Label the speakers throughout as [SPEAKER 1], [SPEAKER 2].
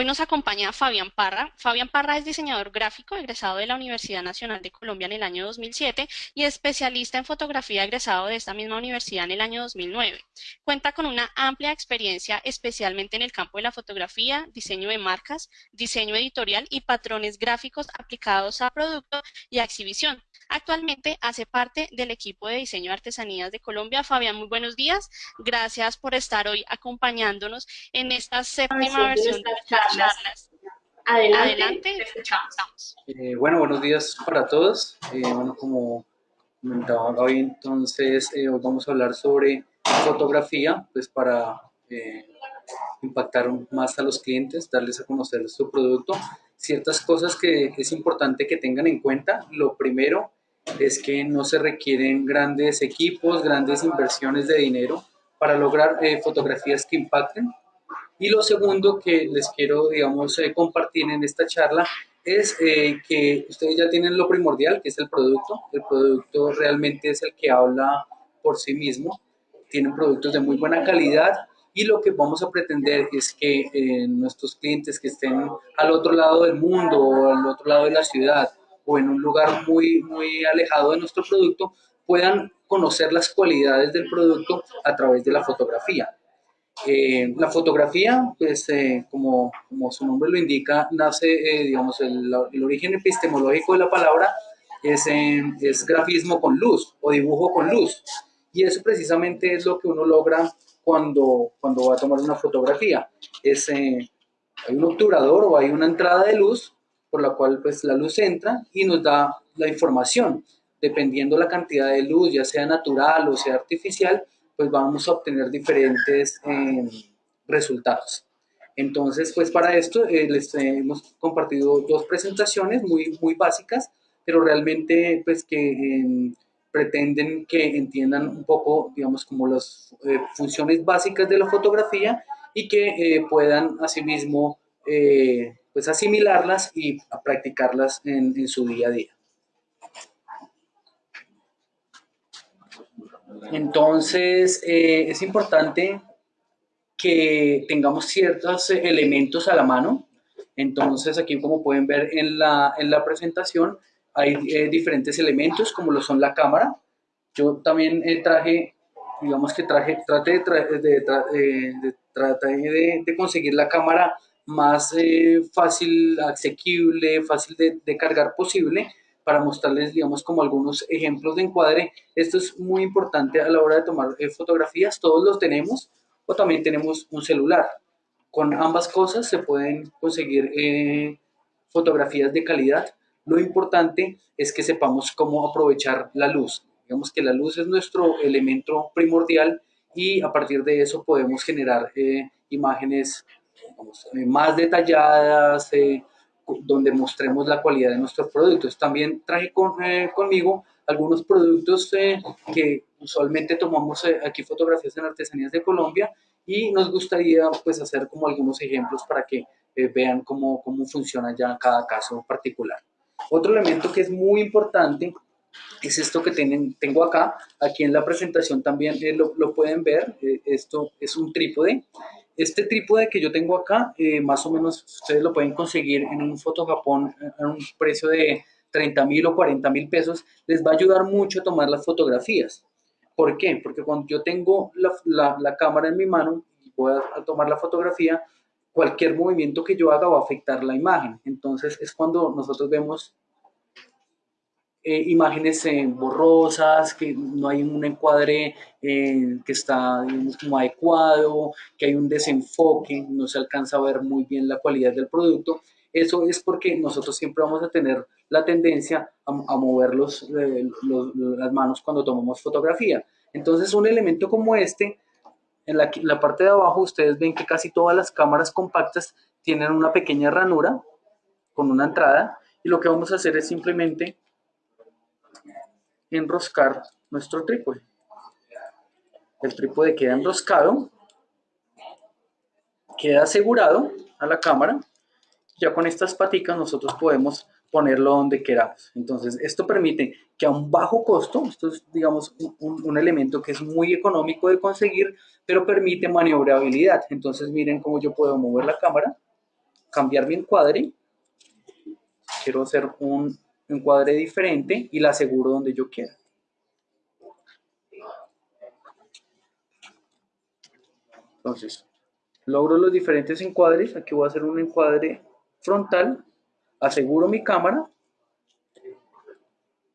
[SPEAKER 1] hoy nos acompaña Fabián Parra. Fabián Parra es diseñador gráfico egresado de la Universidad Nacional de Colombia en el año 2007 y especialista en fotografía egresado de esta misma universidad en el año 2009. Cuenta con una amplia experiencia especialmente en el campo de la fotografía, diseño de marcas, diseño editorial y patrones gráficos aplicados a producto y a exhibición. Actualmente hace parte del equipo de diseño de artesanías de Colombia. Fabián, muy buenos días. Gracias por estar hoy acompañándonos en esta séptima versión de charlas.
[SPEAKER 2] Adelante, eh, bueno, buenos días para todos. Eh, bueno, como comentaba hoy, entonces eh, hoy vamos a hablar sobre fotografía, pues para impactar más a los clientes, darles a conocer su producto. Ciertas cosas que es importante que tengan en cuenta. Lo primero es que no se requieren grandes equipos, grandes inversiones de dinero para lograr eh, fotografías que impacten. Y lo segundo que les quiero, digamos, eh, compartir en esta charla es eh, que ustedes ya tienen lo primordial, que es el producto. El producto realmente es el que habla por sí mismo. Tienen productos de muy buena calidad y lo que vamos a pretender es que nuestros clientes que estén al otro lado del mundo o al otro lado de la ciudad o en un lugar muy, muy alejado de nuestro producto puedan conocer las cualidades del producto a través de la fotografía. Eh, la fotografía, pues eh, como, como, su nombre lo indica, nace, eh, digamos, el, el, origen epistemológico de la palabra es, es grafismo con luz o dibujo con luz. Y eso precisamente es lo que uno logra cuando, cuando va a tomar una fotografía. Es, hay un obturador o hay una entrada de luz por la cual pues la luz entra y nos da la información. Dependiendo la cantidad de luz, ya sea natural o sea artificial, pues vamos a obtener diferentes em, resultados. Entonces, pues para esto eh, les hemos compartido dos presentaciones muy, muy básicas, pero realmente pues que em, pretenden que entiendan un poco, digamos, como las eh, funciones básicas de la fotografía y que eh, puedan asimismo pues asimilarlas y practicarlas en, su día a día. Entonces, eh, es importante que tengamos ciertos elementos a la mano. Entonces, aquí como pueden ver en la, en la presentación, hay eh, diferentes elementos como lo son la cámara. Yo también eh, traje, digamos que traje, trate de, de, de conseguir la cámara más eh, fácil, asequible, fácil de, cargar posible para mostrarles, digamos, como algunos ejemplos de encuadre. Esto es muy importante a la hora de tomar eh, fotografías, todos los tenemos, o también tenemos un celular. Con ambas cosas se pueden conseguir eh, fotografías de calidad. Lo importante es que sepamos cómo aprovechar la luz. Digamos que la luz es nuestro elemento primordial y a partir de eso podemos generar imágenes eh, más detalladas, eh, donde mostremos la calidad de nuestros productos. También traje eh, conmigo algunos productos que usualmente tomamos aquí fotografías en Artesanías de Colombia y nos gustaría pues hacer como algunos ejemplos para que vean cómo, cómo funciona ya cada caso particular. Otro elemento que es muy importante es esto que tienen, tengo acá, aquí en la presentación también lo, lo, pueden ver, esto es un trípode este trípode que yo tengo acá, eh, más o menos ustedes lo pueden conseguir en un Fotojapón a un precio de 30 mil o 40 mil pesos, les va a ayudar mucho a tomar las fotografías. ¿Por qué? Porque cuando yo tengo la, la, cámara en mi mano y voy a, tomar la fotografía, cualquier movimiento que yo haga va a afectar la imagen. Entonces es cuando nosotros vemos eh, imágenes eh, borrosas, que no hay un encuadre eh, que está como adecuado, que hay un desenfoque, no se alcanza a ver muy bien la calidad del producto. Eso es porque nosotros siempre vamos a tener la tendencia a, mover los, las manos cuando tomamos fotografía. Entonces un elemento como este, en la parte de abajo ustedes ven que casi todas las cámaras compactas tienen una pequeña ranura con una entrada y lo que vamos a hacer es simplemente enroscar nuestro trípode. El trípode queda enroscado, queda asegurado a la cámara. Ya con estas paticas nosotros podemos ponerlo donde queramos. Entonces, esto permite que a un bajo costo, esto es, digamos, un, elemento que es muy económico de conseguir, pero permite maniobrabilidad. Entonces, miren cómo yo puedo mover la cámara cambiar mi encuadre. Quiero hacer un encuadre diferente y la aseguro donde yo quiera. Entonces, logro los diferentes encuadres. Aquí voy a hacer un encuadre frontal. Aseguro mi cámara.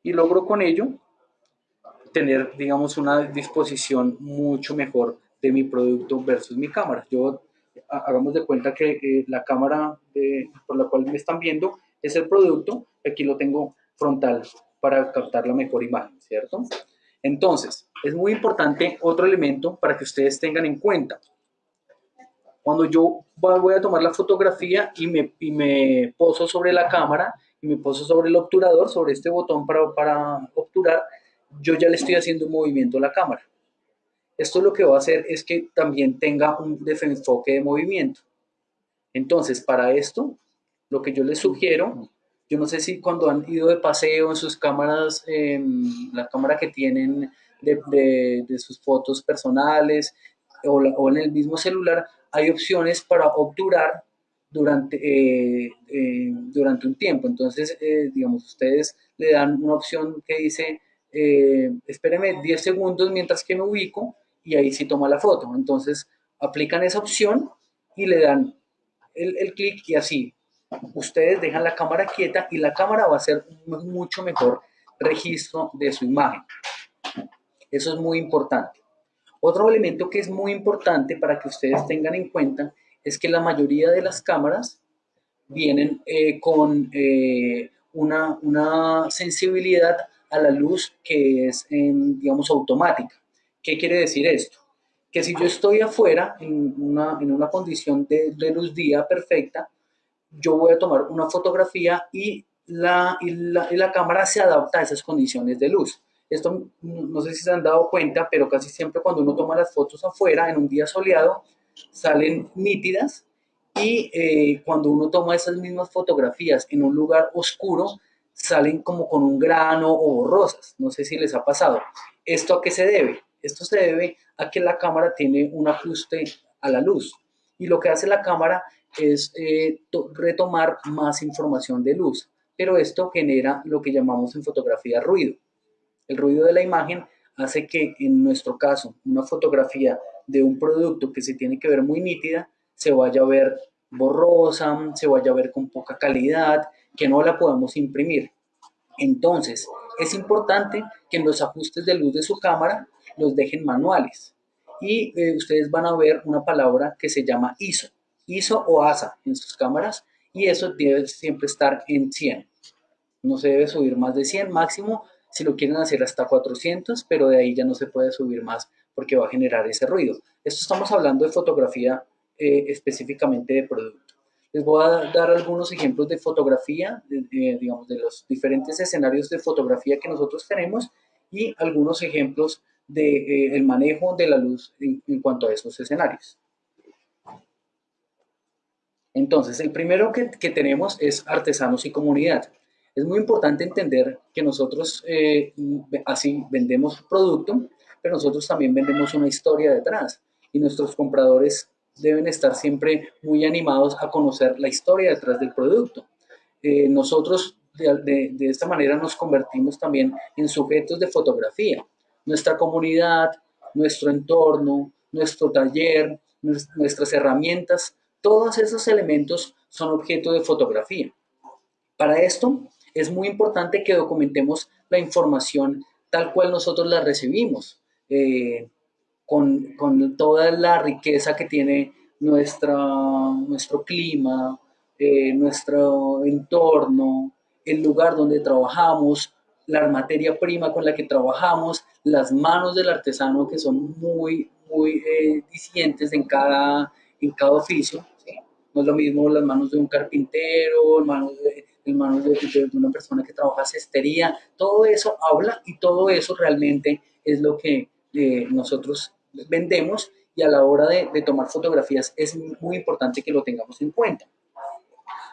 [SPEAKER 2] Y logro con ello tener, digamos, una disposición mucho mejor de mi producto versus mi cámara. Yo, hagamos de cuenta que eh, la cámara por la cual me están viendo es el producto. Aquí lo tengo frontal para captar la mejor imagen, ¿cierto? Entonces, es muy importante otro elemento para que ustedes tengan en cuenta. Cuando yo voy a tomar la fotografía y me, y me poso sobre la cámara y me poso sobre el obturador, sobre este botón para, para obturar, yo ya le estoy haciendo un movimiento a la cámara. Esto lo que va a hacer es que también tenga un desenfoque de movimiento. Entonces, para esto, lo que yo les sugiero, yo no sé si cuando han ido de paseo en sus cámaras, la cámara que tienen de, sus fotos personales o, o en el mismo celular, hay opciones para obturar durante, eh, eh, durante un tiempo. Entonces, eh, digamos, ustedes le dan una opción que dice, espéreme 10 segundos mientras que me ubico y ahí sí toma la foto. Entonces, aplican esa opción y le dan el, el clic y así. Ustedes dejan la cámara quieta y la cámara va a hacer mucho mejor registro de su imagen. Eso es muy importante. Otro elemento que es muy importante para que ustedes tengan en cuenta es que la mayoría de las cámaras vienen eh, con eh, una, una, sensibilidad a la luz que es, digamos, automática. ¿Qué quiere decir esto? Que si yo estoy afuera en una, en una condición de, de, luz día perfecta, yo voy a tomar una fotografía y la, y la, y la cámara se adapta a esas condiciones de luz. Esto no sé si se han dado cuenta, pero casi siempre cuando uno toma las fotos afuera en un día soleado, salen nítidas y eh, cuando uno toma esas mismas fotografías en un lugar oscuro, salen como con un grano o borrosas. No sé si les ha pasado. ¿Esto a qué se debe? Esto se debe a que la cámara tiene un ajuste a la luz. Y lo que hace la cámara es eh, retomar más información de luz. Pero esto genera lo que llamamos en fotografía ruido. El ruido de la imagen hace que en nuestro caso una fotografía de un producto que se tiene que ver muy nítida se vaya a ver borrosa, se vaya a ver con poca calidad, que no la podamos imprimir. Entonces, es importante que en los ajustes de luz de su cámara los dejen manuales. Y eh, ustedes van a ver una palabra que se llama ISO, ISO o ASA en sus cámaras, y eso debe siempre estar en 100. No se debe subir más de 100 máximo si lo quieren hacer hasta 400, pero de ahí ya no se puede subir más porque va a generar ese ruido. Esto estamos hablando de fotografía eh, específicamente de producto. Les voy a dar algunos ejemplos de fotografía, digamos, de los diferentes escenarios de fotografía que nosotros tenemos y algunos ejemplos del de, eh, manejo de la luz en, en cuanto a esos escenarios. Entonces, el primero que, tenemos es artesanos y comunidad. Es muy importante entender que nosotros eh, así vendemos producto, pero nosotros también vendemos una historia detrás y nuestros compradores deben estar siempre muy animados a conocer la historia detrás del producto. Eh, nosotros de, esta manera nos convertimos también en sujetos de fotografía. Nuestra comunidad, nuestro entorno, nuestro taller, nuestras herramientas, todos esos elementos son objeto de fotografía. Para esto es muy importante que documentemos la información tal cual nosotros la recibimos, eh, con, con, toda la riqueza que tiene nuestra, nuestro clima, eh, nuestro entorno, el lugar donde trabajamos, la materia prima con la que trabajamos, las manos del artesano que son muy, muy eh, en cada, en cada oficio. No es lo mismo las manos de un carpintero, manos de, manos de, una persona que trabaja cestería, todo eso habla y todo eso realmente es lo que eh, nosotros vendemos y a la hora de, tomar fotografías es muy importante que lo tengamos en cuenta.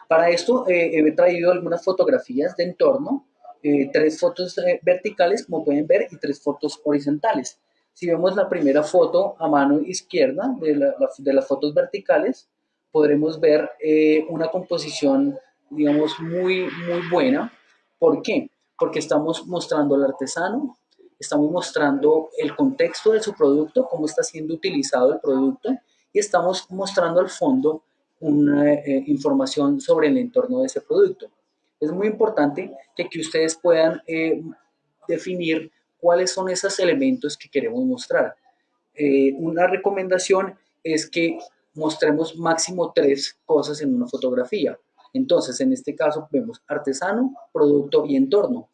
[SPEAKER 2] Para esto eh, he traído algunas fotografías de entorno, eh, tres fotos verticales como pueden ver y tres fotos horizontales. Si vemos la primera foto a mano izquierda de, de las fotos verticales, podremos ver eh, una composición, digamos, muy, muy buena. ¿Por qué? Porque estamos mostrando al artesano, estamos mostrando el contexto de su producto, cómo está siendo utilizado el producto, y estamos mostrando al fondo una eh, información sobre el entorno de ese producto. Es muy importante que, que ustedes puedan eh, definir cuáles son esos elementos que queremos mostrar. Eh, una recomendación es que mostremos máximo tres cosas en una fotografía. Entonces, en este caso vemos artesano, producto y entorno.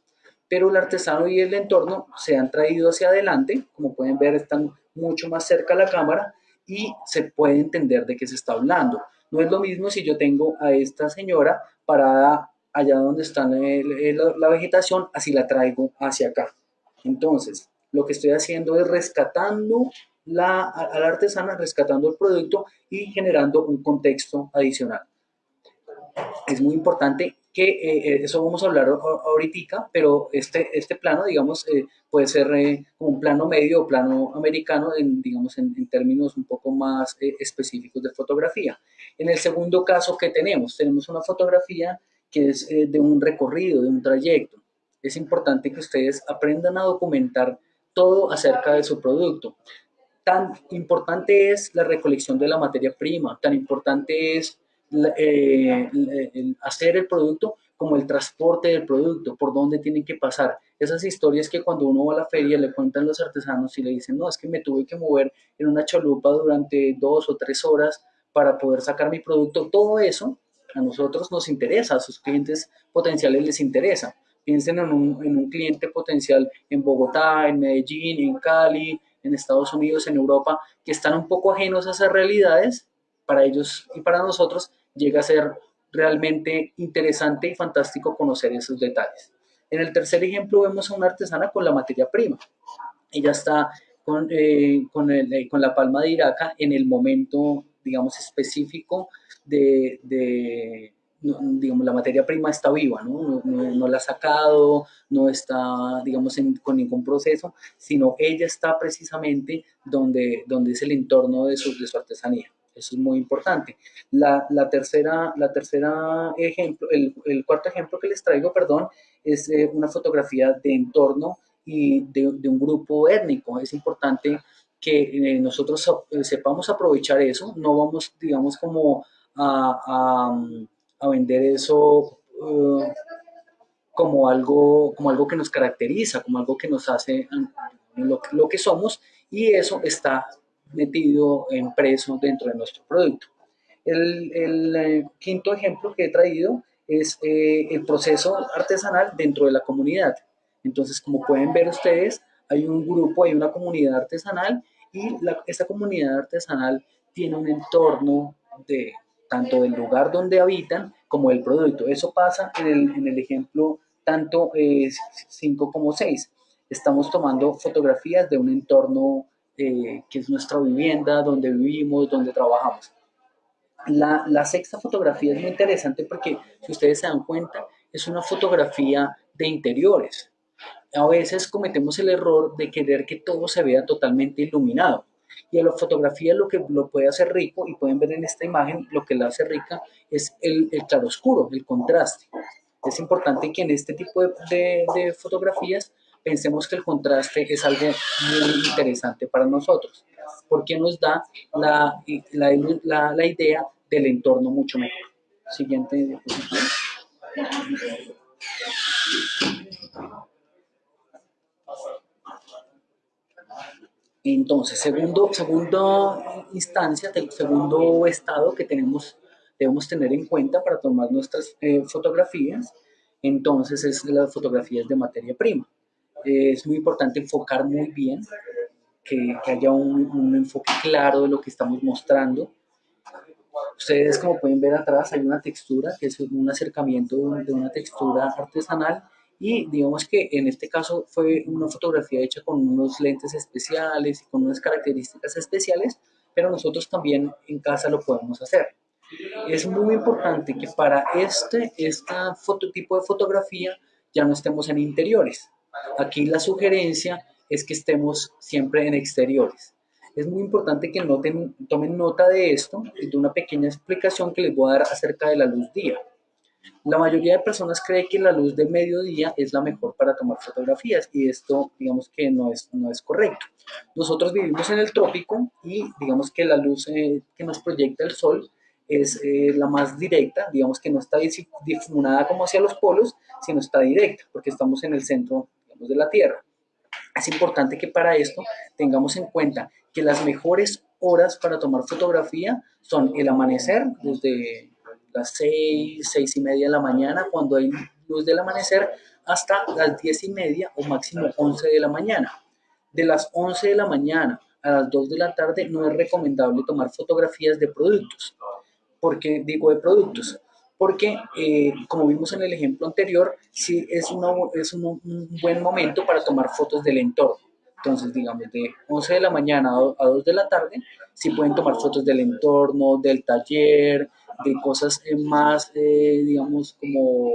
[SPEAKER 2] Pero el artesano y el entorno se han traído hacia adelante, como pueden ver están mucho más cerca a la cámara y se puede entender de qué se está hablando. No es lo mismo si yo tengo a esta señora parada allá donde está la vegetación, así la traigo hacia acá. Entonces, lo que estoy haciendo es rescatando la, a la artesana, rescatando el producto y generando un contexto adicional. Es muy importante que eh, eh, eso vamos a hablar ahorita, pero este, este plano, digamos, eh, puede ser como un plano medio o plano americano, en, digamos, en, en términos un poco más específicos de fotografía. En el segundo caso que tenemos, tenemos una fotografía que es de un recorrido, de un trayecto. Es importante que ustedes aprendan a documentar todo acerca de su producto. Tan importante es la recolección de la materia prima, tan importante es eh, hacer el producto como el transporte del producto, por dónde tienen que pasar. Esas historias que cuando uno va a la feria le cuentan los artesanos y le dicen, no, es que me tuve que mover en una chalupa durante dos o tres horas para poder sacar mi producto. Todo eso a nosotros nos interesa, a sus clientes potenciales les interesa. Piensen en un, en un cliente potencial en Bogotá, en Medellín, en Cali, en Estados Unidos, en Europa, que están un poco ajenos a esas realidades, para ellos y para nosotros llega a ser realmente interesante y fantástico conocer esos detalles. En el tercer ejemplo vemos a una artesana con la materia prima. Ella está con, eh, con, el, eh, con, la palma de iraca en el momento, digamos, específico de, de digamos, la materia prima está viva, ¿no? No, la ha sacado, no está, digamos, con ningún proceso, sino ella está precisamente donde, donde es el entorno de su, de su artesanía. Eso es muy importante. La, la, tercera, la tercera ejemplo, el, el, cuarto ejemplo que les traigo, perdón, es eh, una fotografía de entorno y de, de, un grupo étnico. Es importante que eh, nosotros eh, sepamos aprovechar eso, no vamos, digamos, como a, a, a vender eso como, algo, como algo que nos caracteriza, como algo que nos hace lo, lo que somos, y eso está metido, impreso dentro de nuestro producto. El, el eh, quinto ejemplo que he traído es eh, el proceso artesanal dentro de la comunidad. Entonces, como pueden ver ustedes, hay un grupo, hay una comunidad artesanal y la, esta comunidad artesanal tiene un entorno de tanto del lugar donde habitan como el producto. Eso pasa en el, en el ejemplo tanto 5 eh, como 6. Estamos tomando fotografías de un entorno eh, que es nuestra vivienda, donde vivimos, donde trabajamos. La, la, sexta fotografía es muy interesante porque, si ustedes se dan cuenta, es una fotografía de interiores. A veces cometemos el error de querer que todo se vea totalmente iluminado. Y a la fotografía lo que lo puede hacer rico, y pueden ver en esta imagen, lo que la hace rica es el, el claroscuro, el contraste. Es importante que en este tipo de, de, de fotografías pensemos que el contraste es algo muy interesante para nosotros, porque nos da la, la, la, idea del entorno mucho mejor. Siguiente diapositiva. Entonces, segundo, segunda instancia, segundo estado que tenemos, debemos tener en cuenta para tomar nuestras eh, fotografías, entonces es las fotografías de materia prima es muy importante enfocar muy bien, que, haya un, enfoque claro de lo que estamos mostrando. Ustedes como pueden ver atrás hay una textura, que es un acercamiento de una textura artesanal y digamos que en este caso fue una fotografía hecha con unos lentes especiales y con unas características especiales, pero nosotros también en casa lo podemos hacer. Es muy importante que para este, este tipo de fotografía ya no estemos en interiores, Aquí la sugerencia es que estemos siempre en exteriores. Es muy importante que noten, tomen nota de esto y de una pequeña explicación que les voy a dar acerca de la luz día. La mayoría de personas cree que la luz de mediodía es la mejor para tomar fotografías y esto digamos que no es, no es correcto. Nosotros vivimos en el trópico y digamos que la luz eh, que nos proyecta el sol es eh, la más directa, digamos que no está difuminada como hacia los polos, sino está directa porque estamos en el centro de la Tierra. Es importante que para esto tengamos en cuenta que las mejores horas para tomar fotografía son el amanecer, desde las 6, 6 y media de la mañana, cuando hay luz del amanecer, hasta las 10 y media o máximo 11 de la mañana. De las 11 de la mañana a las 2 de la tarde no es recomendable tomar fotografías de productos. ¿Por qué digo de productos? Porque, eh, como vimos en el ejemplo anterior, sí es, es un, buen momento para tomar fotos del entorno. Entonces, digamos, de 11 de la mañana a 2 de la tarde, sí pueden tomar fotos del entorno, del taller, de cosas eh, más, eh, digamos, como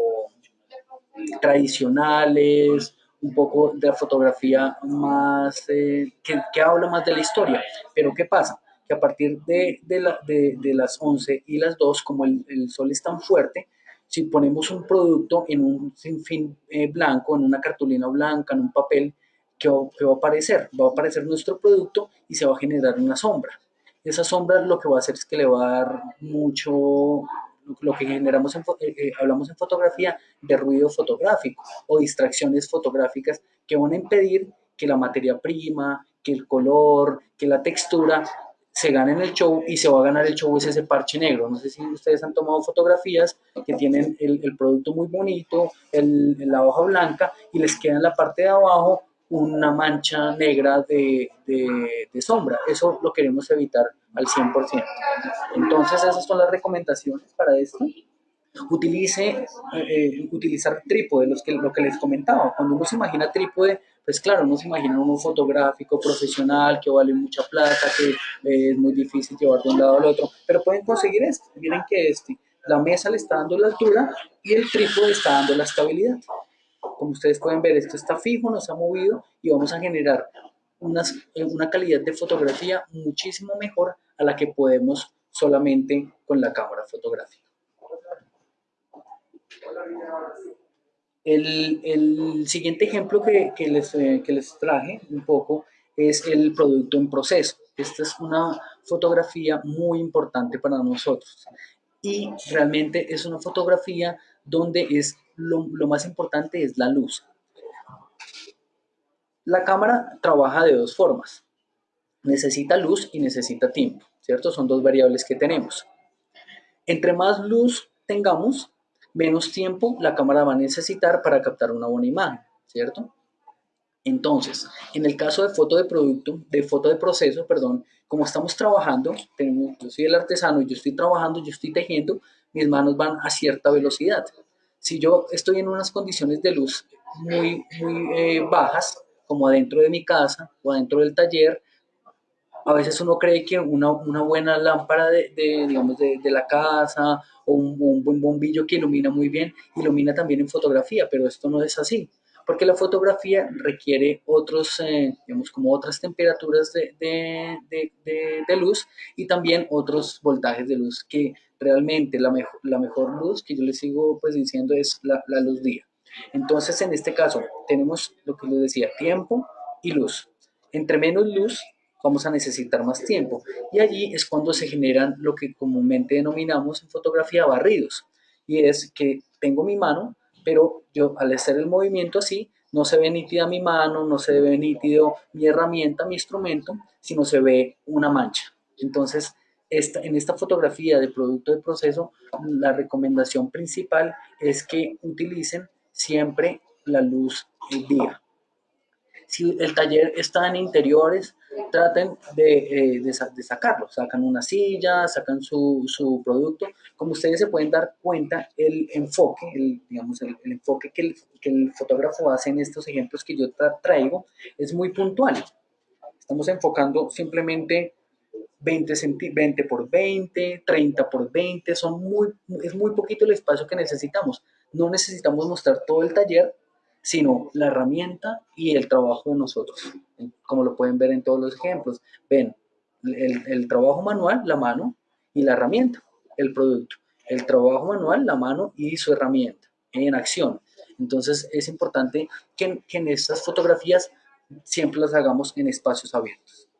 [SPEAKER 2] tradicionales, un poco de la fotografía más, eh, que, habla más de la historia. Pero ¿qué pasa? Que a partir de, de, las 11 y las 2, como el, sol es tan fuerte, si ponemos un producto en un sinfín blanco, en una cartulina blanca, en un papel, ¿qué va, ¿qué va a aparecer? Va a aparecer nuestro producto y se va a generar una sombra esa sombra lo que va a hacer es que le va a dar mucho, lo que generamos, en, eh, eh, hablamos en fotografía, de ruido fotográfico o distracciones fotográficas que van a impedir que la materia prima, que el color, que la textura se gane en el show y se va a ganar el show es ese parche negro. No sé si ustedes han tomado fotografías que tienen el, el producto muy bonito, el, la hoja blanca y les queda en la parte de abajo una mancha negra de, de, sombra. Eso lo queremos evitar al 100%. Entonces esas son las recomendaciones para esto. Utilice, eh, utilizar trípode, los que, lo que les comentaba. Cuando uno se imagina trípode, pues claro, uno se imagina un fotográfico profesional que vale mucha plata, que eh, es muy difícil llevar de un lado al otro, pero pueden conseguir esto. Miren que este, la mesa le está dando la altura y el trípode está dando la estabilidad. Como ustedes pueden ver, esto está fijo, no se ha movido y vamos a generar eh, una calidad de fotografía muchísimo mejor a la que podemos solamente con la cámara fotográfica. El, siguiente ejemplo que, les, eh, que les traje un poco es el producto en proceso. Esta es una fotografía muy importante para nosotros y realmente es una fotografía donde es lo, más importante es la luz. La cámara trabaja de dos formas. Necesita luz y necesita tiempo, ¿cierto? Son dos variables que tenemos. Entre más luz tengamos, menos tiempo la cámara va a necesitar para captar una buena imagen, ¿cierto? Entonces, en el caso de foto de producto, de foto de proceso, perdón, como estamos trabajando, yo soy el artesano yo estoy trabajando, yo estoy tejiendo, mis manos van a cierta velocidad. Si yo estoy en unas condiciones de luz muy, muy eh, bajas, como adentro de mi casa o adentro del taller, a veces uno cree que una, una buena lámpara de, de digamos, de, de, la casa o un, un, buen bombillo que ilumina muy bien, ilumina también en fotografía, pero esto no es así, porque la fotografía requiere otros, eh, digamos, como otras temperaturas de, de, luz y también otros voltajes de luz que realmente la mejor, la mejor luz que yo les sigo pues diciendo es la, la luz día. Entonces, en este caso, tenemos lo que les decía, tiempo y luz. Entre menos luz, vamos a necesitar más tiempo. Y allí es cuando se generan lo que comúnmente denominamos en fotografía barridos. Y es que tengo mi mano, pero yo al hacer el movimiento así, no se ve nítida mi mano, no se ve nítido mi herramienta, mi instrumento, sino se ve una mancha. Entonces, en esta fotografía de producto de proceso, la recomendación principal es que utilicen siempre la luz del día. Si el taller está en interiores, traten de, eh, sacarlo. Sacan una silla, sacan su, producto. Como ustedes se pueden dar cuenta, el enfoque, el, digamos, el, enfoque que el, que el, fotógrafo hace en estos ejemplos que yo traigo es muy puntual. Estamos enfocando simplemente 20, 20 por 20, 30 por 20, son muy, es muy poquito el espacio que necesitamos. No necesitamos mostrar todo el taller, sino la herramienta y el trabajo de nosotros, como lo pueden ver en todos los ejemplos. Ven, el, trabajo manual, la mano y la herramienta, el producto. El trabajo manual, la mano y su herramienta en acción. Entonces es importante que, que en estas fotografías siempre las hagamos en espacios abiertos.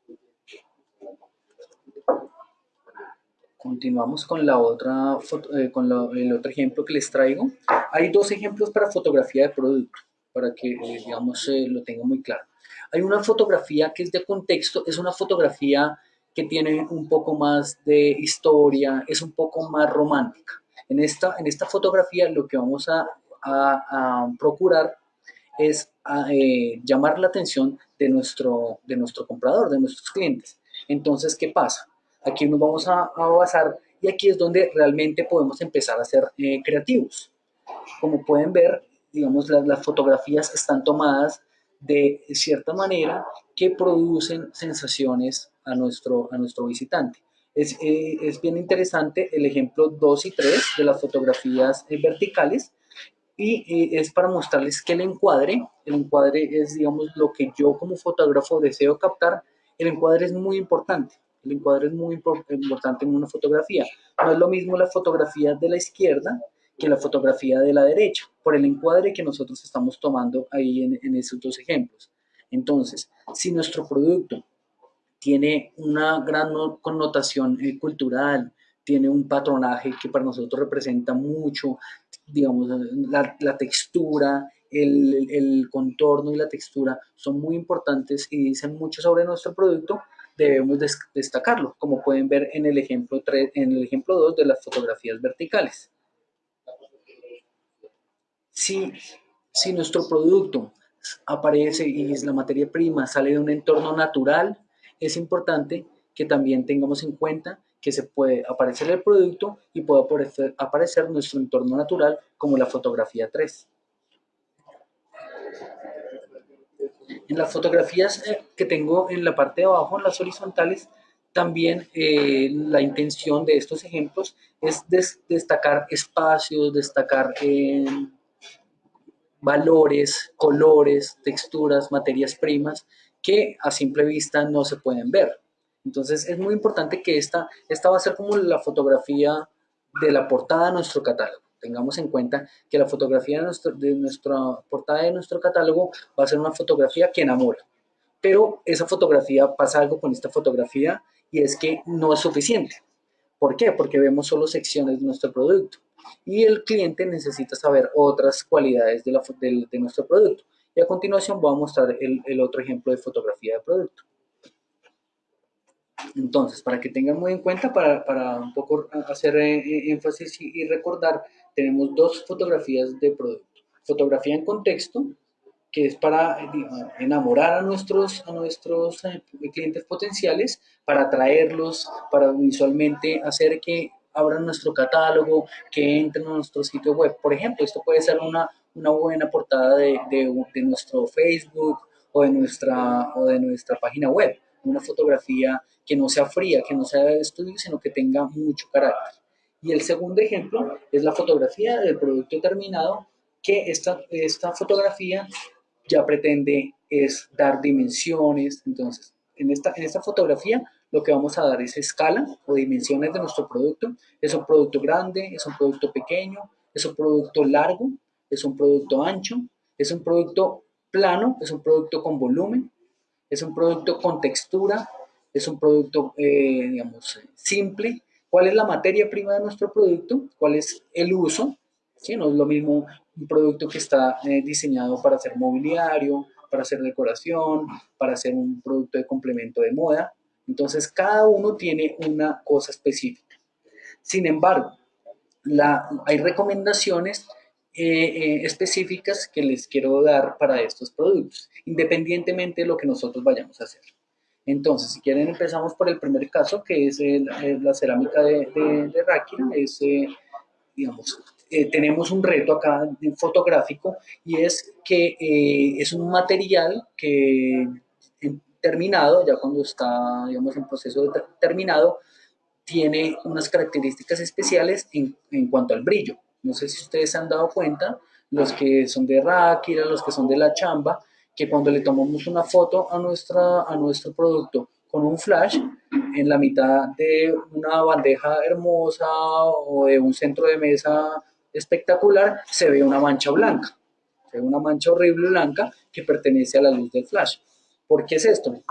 [SPEAKER 2] Continuamos con, la otra eh, con el otro ejemplo que les traigo. Hay dos ejemplos para fotografía de producto, para que, eh, digamos, eh, lo tenga muy claro. Hay una fotografía que es de contexto, es una fotografía que tiene un poco más de historia, es un poco más romántica. En esta, en esta fotografía lo que vamos a, a, procurar es llamar la atención de nuestro, de nuestro comprador, de nuestros clientes. Entonces, ¿qué pasa? Aquí nos vamos a, basar y aquí es donde realmente podemos empezar a ser eh, creativos. Como pueden ver, digamos, las, fotografías están tomadas de cierta manera que producen sensaciones a nuestro, a nuestro visitante. Es, eh, es, bien interesante el ejemplo 2 y 3 de las fotografías eh, verticales y es para mostrarles que el encuadre, el encuadre es digamos lo que yo como fotógrafo deseo captar, el encuadre es muy importante. El encuadre es muy importante en una fotografía. No es lo mismo la fotografía de la izquierda que la fotografía de la derecha, por el encuadre que nosotros estamos tomando ahí en, esos dos ejemplos. Entonces, si nuestro producto tiene una gran connotación eh, cultural, tiene un patronaje que para nosotros representa mucho, digamos, la, textura, el, contorno y la textura son muy importantes y dicen mucho sobre nuestro producto, debemos destacarlo, como pueden ver en el ejemplo 3, en el ejemplo 2 de las fotografías verticales. Si, si nuestro producto aparece y es la materia prima sale de un entorno natural, es importante que también tengamos en cuenta que se puede aparecer el producto y puede aparecer, aparecer nuestro entorno natural como la fotografía 3. En las fotografías eh, que tengo en la parte de abajo, en las horizontales, también eh, la intención de estos ejemplos es destacar espacios, destacar eh, valores, colores, texturas, materias primas que a simple vista no se pueden ver. Entonces es muy importante que esta, esta va a ser como la fotografía de la portada de nuestro catálogo tengamos en cuenta que la fotografía de, nuestro, de nuestra portada de nuestro catálogo va a ser una fotografía que enamora. Pero esa fotografía pasa algo con esta fotografía y es que no es suficiente. ¿Por qué? Porque vemos solo secciones de nuestro producto y el cliente necesita saber otras cualidades de, la, de, nuestro producto. Y a continuación voy a mostrar el, el otro ejemplo de fotografía de producto. Entonces, para que tengan muy en cuenta, para, para un poco hacer eh, énfasis y, recordar, tenemos dos fotografías de producto. Fotografía en contexto, que es para enamorar a nuestros, a nuestros eh, clientes potenciales, para atraerlos, para visualmente hacer que abran nuestro catálogo, que entren a nuestro sitio web. Por ejemplo, esto puede ser una, una buena portada de, de, de, nuestro Facebook o de, nuestra, o de nuestra página web. Una fotografía que no sea fría, que no sea de estudio, sino que tenga mucho carácter. Y el segundo ejemplo es la fotografía del producto terminado, que esta, esta fotografía ya pretende es dar dimensiones. Entonces, en esta, en esta fotografía lo que vamos a dar es escala o dimensiones de nuestro producto. Es un producto grande, es un producto pequeño, es un producto largo, es un producto ancho, es un producto plano, es un producto con volumen, es un producto con textura, es un producto, eh, digamos, simple. ¿Cuál es la materia prima de nuestro producto? ¿Cuál es el uso? ¿Sí? No es lo mismo un producto que está eh, diseñado para hacer mobiliario, para hacer decoración, para hacer un producto de complemento de moda. Entonces, cada uno tiene una cosa específica. Sin embargo, hay recomendaciones eh, específicas que les quiero dar para estos productos, independientemente de lo que nosotros vayamos a hacer. Entonces, si quieren, empezamos por el primer caso, que es la cerámica de, de. Es, eh, digamos, eh, tenemos un reto acá fotográfico y es que eh, es un material que terminado, ya cuando está, digamos, en proceso terminado, tiene unas características especiales en, cuanto al brillo. No sé si ustedes se han dado cuenta, los que son de Ráquira, los que son de la chamba, que cuando le tomamos una foto a, nuestra, a nuestro producto con un flash en la mitad de una bandeja hermosa o de un centro de mesa espectacular, se ve una mancha blanca. Se una mancha horrible blanca que pertenece a la luz del flash. ¿Por qué es esto?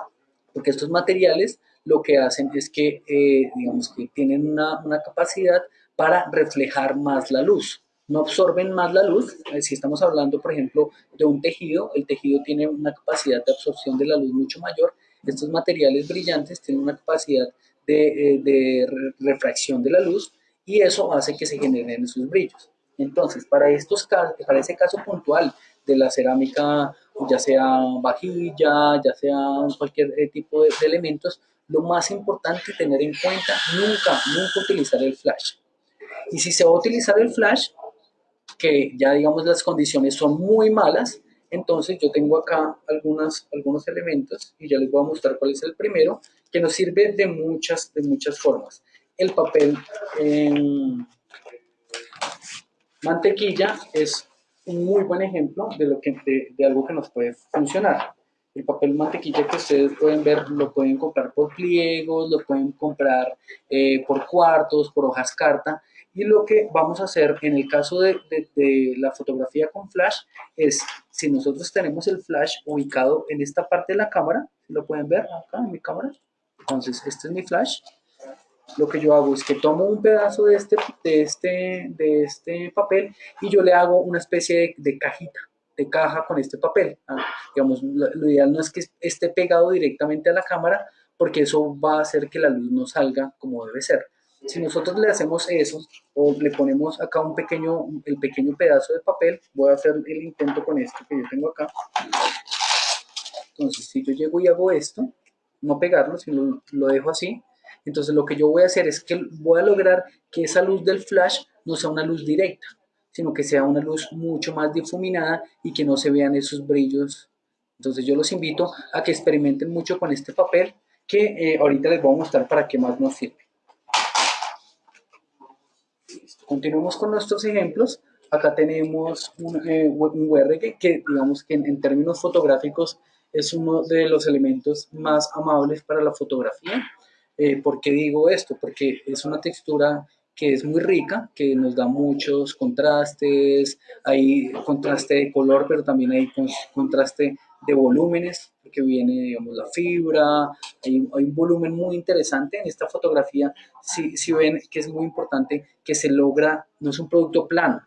[SPEAKER 2] Porque estos materiales lo que hacen es que, eh, digamos, que tienen una, una capacidad para reflejar más la luz no absorben más la luz. Eh, si estamos hablando, por ejemplo, de un tejido, el tejido tiene una capacidad de absorción de la luz mucho mayor. Estos materiales brillantes tienen una capacidad de, eh, refracción de la luz y eso hace que se generen esos brillos. Entonces, para, estos para ese caso puntual de la cerámica, ya sea vajilla, ya sea cualquier eh, tipo de, de elementos, lo más importante tener en cuenta, nunca, nunca utilizar el flash. Y si se va a utilizar el flash, que ya digamos las condiciones son muy malas, entonces yo tengo acá algunas, algunos elementos y ya les voy a mostrar cuál es el primero, que nos sirve de muchas, de muchas formas. El papel mantequilla es un muy buen ejemplo de, lo que, de, algo que nos puede funcionar. El papel mantequilla que ustedes pueden ver lo pueden comprar por pliegos, lo pueden comprar eh, por cuartos, por hojas carta. Y lo que vamos a hacer en el caso de, la fotografía con flash es, si nosotros tenemos el flash ubicado en esta parte de la cámara, lo pueden ver acá en mi cámara, entonces este es mi flash, lo que yo hago es que tomo un pedazo de este, de este, de este papel y yo le hago una especie de, cajita, de caja con este papel. Digamos, lo, ideal no es que esté pegado directamente a la cámara porque eso va a hacer que la luz no salga como debe ser. Si nosotros le hacemos eso, o le ponemos acá un pequeño, el pequeño pedazo de papel, voy a hacer el intento con esto que yo tengo acá. Entonces, si yo llego y hago esto, no pegarlo, sino lo dejo así, entonces lo que yo voy a hacer es que voy a lograr que esa luz del flash no sea una luz directa, sino que sea una luz mucho más difuminada y que no se vean esos brillos. Entonces yo los invito a que experimenten mucho con este papel que eh, ahorita les voy a mostrar para qué más nos sirve. Continuemos con nuestros ejemplos. Acá tenemos un, eh, URG que digamos que en, términos fotográficos es uno de los elementos más amables para la fotografía. Eh, ¿Por qué digo esto? Porque es una textura que es muy rica, que nos da muchos contrastes, hay contraste de color, pero también hay contraste de volúmenes, porque viene, digamos, la fibra, hay, un volumen muy interesante en esta fotografía, si, si ven que es muy importante que se logra, no es un producto plano,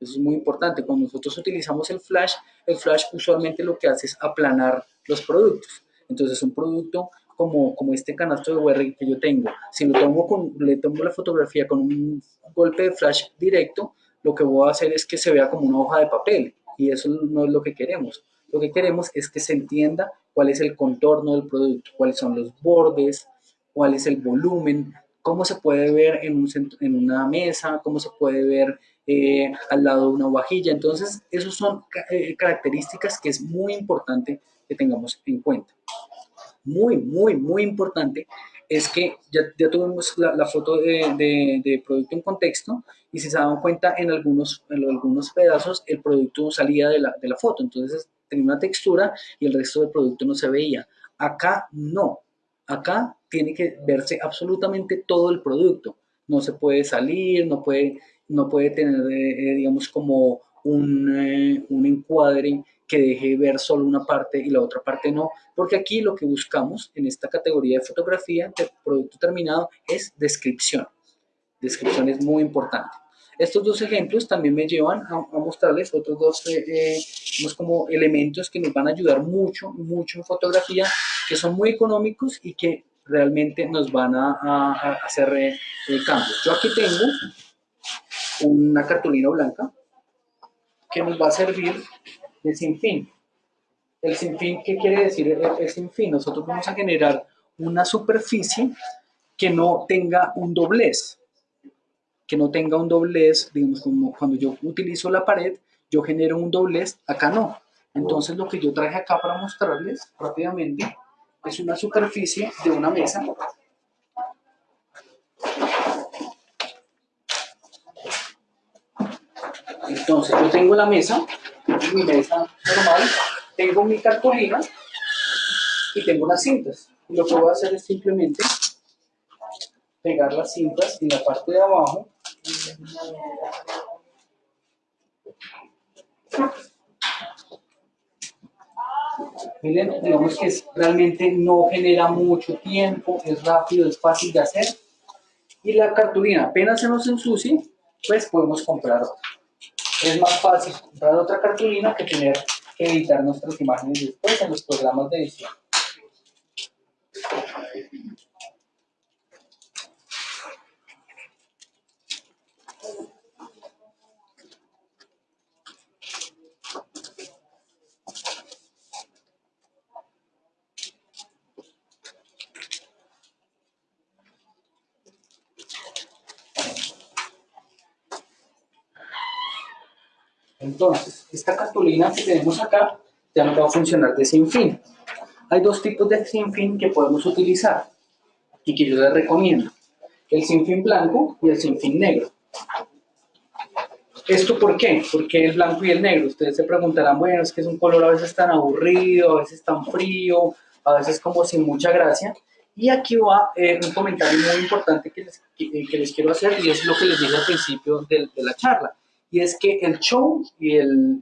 [SPEAKER 2] eso es muy importante, cuando nosotros utilizamos el flash, el flash usualmente lo que hace es aplanar los productos, entonces un producto como, como este canasto de UR que yo tengo, si lo tomo con, le tomo la fotografía con un golpe de flash directo, lo que voy a hacer es que se vea como una hoja de papel, y eso no es lo que queremos. Lo que queremos es que se entienda cuál es el contorno del producto, cuáles son los bordes, cuál es el volumen, cómo se puede ver en, un en una mesa, cómo se puede ver eh, al lado de una vajilla. Entonces, esas son eh, características que es muy importante que tengamos en cuenta. Muy, muy, muy importante es que ya, ya tuvimos la, foto de, de, producto en contexto y si se dan cuenta en algunos, en algunos pedazos el producto salía de la, de la foto. Entonces, tenía una textura y el resto del producto no se veía. Acá no, acá tiene que verse absolutamente todo el producto. No se puede salir, no puede, no puede tener, eh, eh, digamos, como un, eh, un encuadre que deje ver solo una parte y la otra parte no, porque aquí lo que buscamos en esta categoría de fotografía de producto terminado es descripción. Descripción es muy importante. Estos dos ejemplos también me llevan a, mostrarles otros dos eh, eh, como elementos que nos van a ayudar mucho, mucho en fotografía, que son muy económicos y que realmente nos van a, hacer eh, cambios. Yo aquí tengo una cartulina blanca que nos va a servir de sinfín. El sinfín, ¿qué quiere decir el, el sinfín? Nosotros vamos a generar una superficie que no tenga un doblez que no tenga un doblez, digamos, como cuando yo utilizo la pared, yo genero un doblez, acá no. Entonces lo que yo traje acá para mostrarles rápidamente es una superficie de una mesa. Entonces yo tengo la mesa, mi mesa normal, tengo mi cartulina y tengo unas cintas. Lo que voy a hacer es simplemente pegar las cintas en la parte de abajo Miren, digamos que realmente no genera mucho tiempo, es rápido, es fácil de hacer. Y la cartulina apenas se nos ensucie, pues podemos comprar otra. Es más fácil comprar otra cartulina que tener que editar nuestras imágenes después en los programas de edición. Entonces, esta cartulina que tenemos acá ya no va a funcionar de sin fin. Hay dos tipos de sin fin que podemos utilizar y que yo les recomiendo. El sin fin blanco y el sin fin negro. ¿Esto por qué? ¿Por qué el blanco y el negro? Ustedes se preguntarán, bueno, es que es un color a veces tan aburrido, a veces tan frío, a veces como sin mucha gracia. Y aquí va eh, un comentario muy importante que les, que, les, quiero hacer y es lo que les dije al principio de la charla y es que el show y el,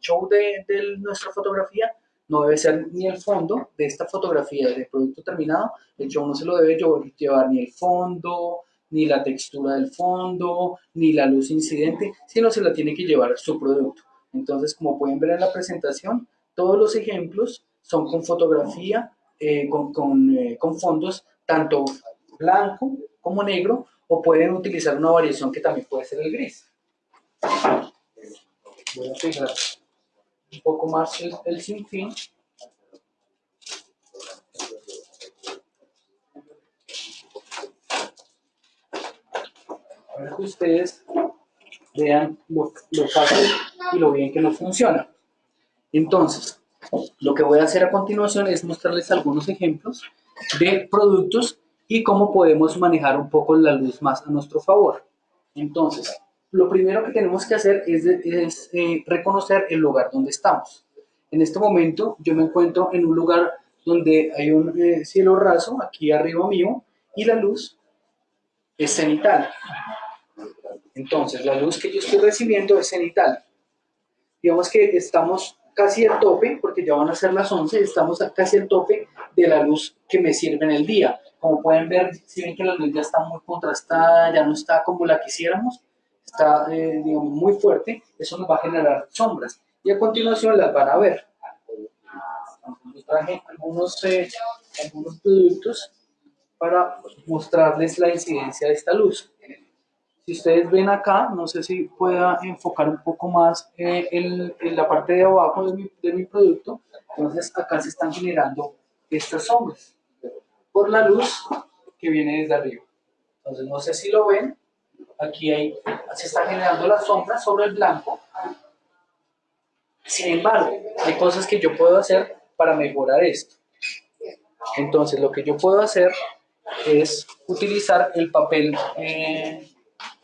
[SPEAKER 2] show de, nuestra fotografía no debe ser ni el fondo de esta fotografía del producto terminado, el show no se lo debe llevar ni el fondo, ni la textura del fondo, ni la luz incidente, sino se la tiene que llevar su producto. Entonces, como pueden ver en la presentación, todos los ejemplos son con fotografía, eh, con, con, eh, con fondos tanto blanco como negro, o pueden utilizar una variación que también puede ser el gris. Voy a pegar un poco más el, sinfín. Para que ustedes vean lo, lo fácil y lo bien que nos funciona. Entonces, lo que voy a hacer a continuación es mostrarles algunos ejemplos de productos y cómo podemos manejar un poco la luz más a nuestro favor. Entonces, lo primero que tenemos que hacer es, eh, reconocer el lugar donde estamos. En este momento yo me encuentro en un lugar donde hay un eh, cielo raso, aquí arriba mío, y la luz es cenital. Entonces, la luz que yo estoy recibiendo es cenital. Digamos que estamos casi al tope, porque ya van a ser las 11, estamos casi al tope de la luz que me sirve en el día. Como pueden ver, si ven que la luz ya está muy contrastada, ya no está como la quisiéramos, está, eh, digamos, muy fuerte, eso nos va a generar sombras. Y a continuación las van a ver. Entonces, traje algunos, eh, algunos productos para mostrarles la incidencia de esta luz. Si ustedes ven acá, no sé si pueda enfocar un poco más eh, en, la parte de abajo de mi, de mi producto. Entonces acá se están generando estas sombras por la luz que viene desde arriba. Entonces no sé si lo ven, aquí hay, se está generando la sombra sobre el blanco. Sin embargo, hay cosas que yo puedo hacer para mejorar esto. Entonces, lo que yo puedo hacer es utilizar el papel eh,